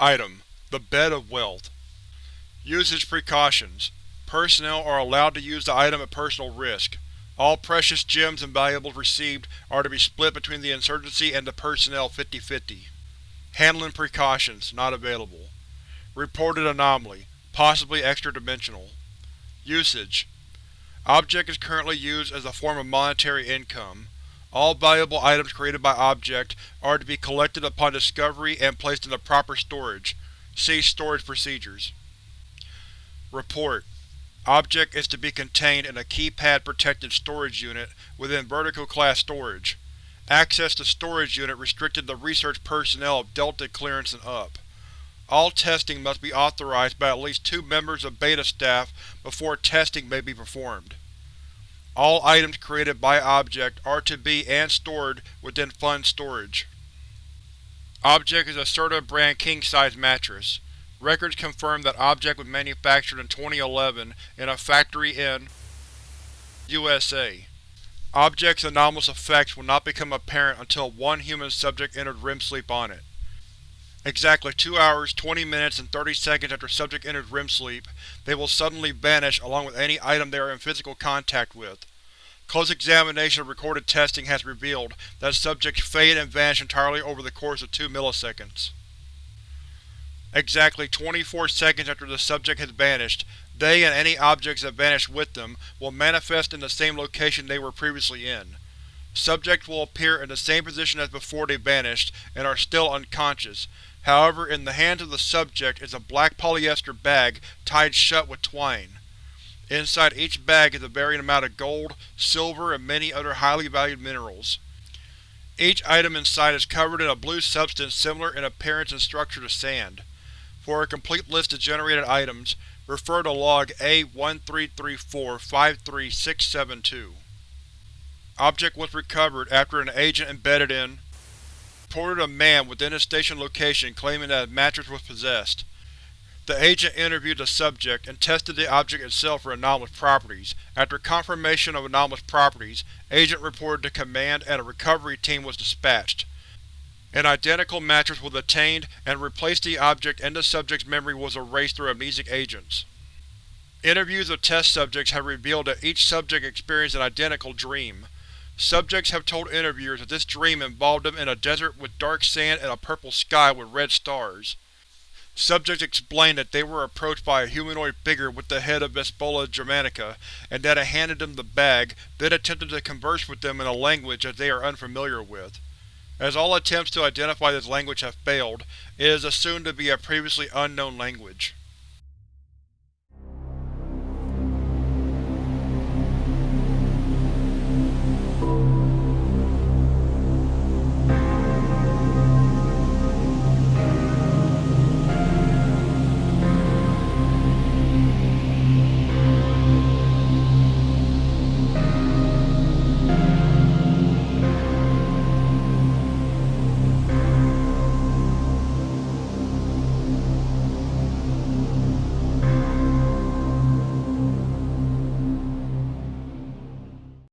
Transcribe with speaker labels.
Speaker 1: Item: The Bed of Wealth Usage Precautions Personnel are allowed to use the item at personal risk. All precious gems and valuables received are to be split between the Insurgency and the personnel 50-50. Handling Precautions Not available. Reported Anomaly Possibly extra-dimensional. Usage Object is currently used as a form of monetary income. All valuable items created by Object are to be collected upon discovery and placed in the proper storage. See Storage Procedures. Report: Object is to be contained in a keypad-protected storage unit within Vertical Class storage. Access to storage unit restricted to research personnel of Delta clearance and up. All testing must be authorized by at least two members of Beta staff before testing may be performed. All items created by Object are to be and stored within Fun Storage. Object is a Serta brand king-size mattress. Records confirm that Object was manufactured in 2011 in a factory in USA. Object's anomalous effects will not become apparent until one human subject entered REM sleep on it. Exactly 2 hours, 20 minutes, and 30 seconds after subject enters REM sleep, they will suddenly vanish along with any item they are in physical contact with. Close examination of recorded testing has revealed that subjects fade and vanish entirely over the course of 2 milliseconds. Exactly 24 seconds after the subject has vanished, they and any objects that vanish with them will manifest in the same location they were previously in. Subjects will appear in the same position as before they vanished and are still unconscious, However, in the hands of the subject is a black polyester bag tied shut with twine. Inside each bag is a varying amount of gold, silver, and many other highly valued minerals. Each item inside is covered in a blue substance similar in appearance and structure to sand. For a complete list of generated items, refer to log A1334-53672. Object was recovered after an agent embedded in reported a man within his station location claiming that a mattress was possessed. The agent interviewed the subject and tested the object itself for anomalous properties. After confirmation of anomalous properties, Agent reported to Command and a recovery team was dispatched. An identical mattress was obtained and replaced the object and the subject's memory was erased through amnesic agents. Interviews of test subjects have revealed that each subject experienced an identical dream. Subjects have told interviewers that this dream involved them in a desert with dark sand and a purple sky with red stars. Subjects explained that they were approached by a humanoid figure with the head of Vespula germanica, and that it handed them the bag, then attempted to converse with them in a language that they are unfamiliar with. As all attempts to identify this language have failed, it is assumed to be a previously unknown language.